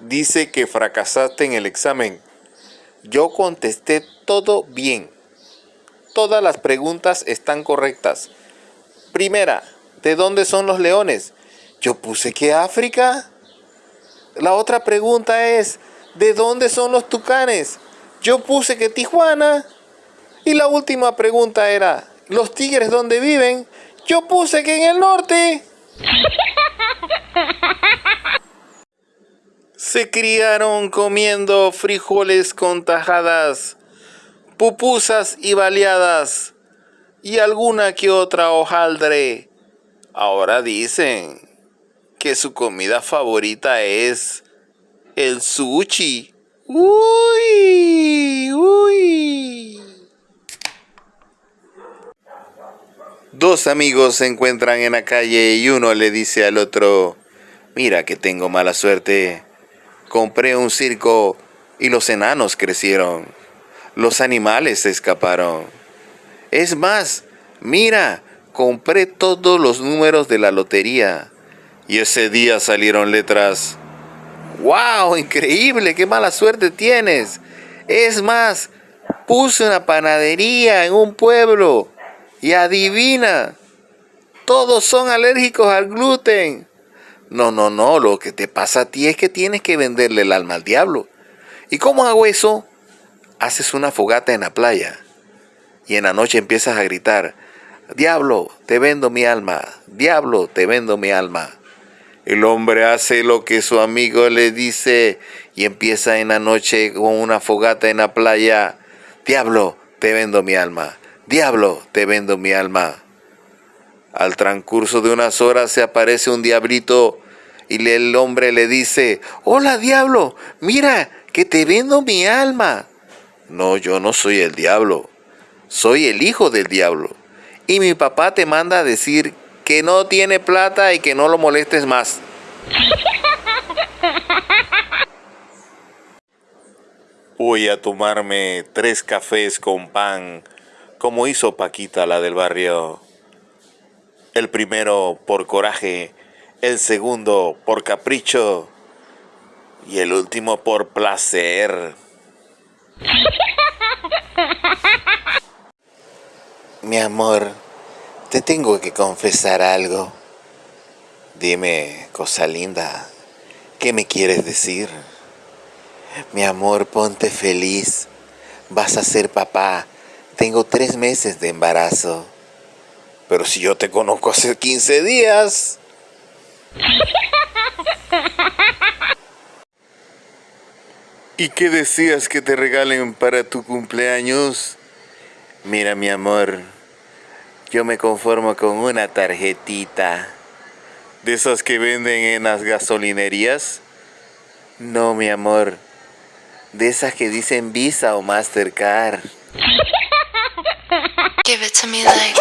dice que fracasaste en el examen. Yo contesté todo bien. Todas las preguntas están correctas. Primera, ¿de dónde son los leones? Yo puse que África. La otra pregunta es, ¿de dónde son los tucanes? Yo puse que Tijuana. Y la última pregunta era, ¿los tigres dónde viven? Yo puse que en el norte. Se criaron comiendo frijoles con tajadas, pupusas y baleadas y alguna que otra hojaldre. Ahora dicen que su comida favorita es el sushi. Uy, uy. Dos amigos se encuentran en la calle y uno le dice al otro, mira que tengo mala suerte. Compré un circo y los enanos crecieron. Los animales se escaparon. Es más, mira, compré todos los números de la lotería. Y ese día salieron letras ¡Wow! Increíble, qué mala suerte tienes. Es más, puse una panadería en un pueblo y adivina, todos son alérgicos al gluten. No, no, no, lo que te pasa a ti es que tienes que venderle el alma al diablo. ¿Y cómo hago eso? Haces una fogata en la playa y en la noche empiezas a gritar, Diablo, te vendo mi alma, diablo, te vendo mi alma. El hombre hace lo que su amigo le dice y empieza en la noche con una fogata en la playa. Diablo, te vendo mi alma. Diablo, te vendo mi alma. Al transcurso de unas horas se aparece un diablito y el hombre le dice, hola diablo, mira que te vendo mi alma. No, yo no soy el diablo, soy el hijo del diablo. Y mi papá te manda a decir que no tiene plata y que no lo molestes más. Voy a tomarme tres cafés con pan, como hizo Paquita, la del barrio. El primero por coraje, el segundo por capricho y el último por placer. Mi amor, te tengo que confesar algo. Dime, cosa linda, ¿qué me quieres decir? Mi amor, ponte feliz. Vas a ser papá. Tengo tres meses de embarazo. Pero si yo te conozco hace 15 días. ¿Y qué decías que te regalen para tu cumpleaños? Mira, mi amor. Yo me conformo con una tarjetita. ¿De esas que venden en las gasolinerías? No, mi amor. De esas que dicen Visa o Mastercard. Give it to me like...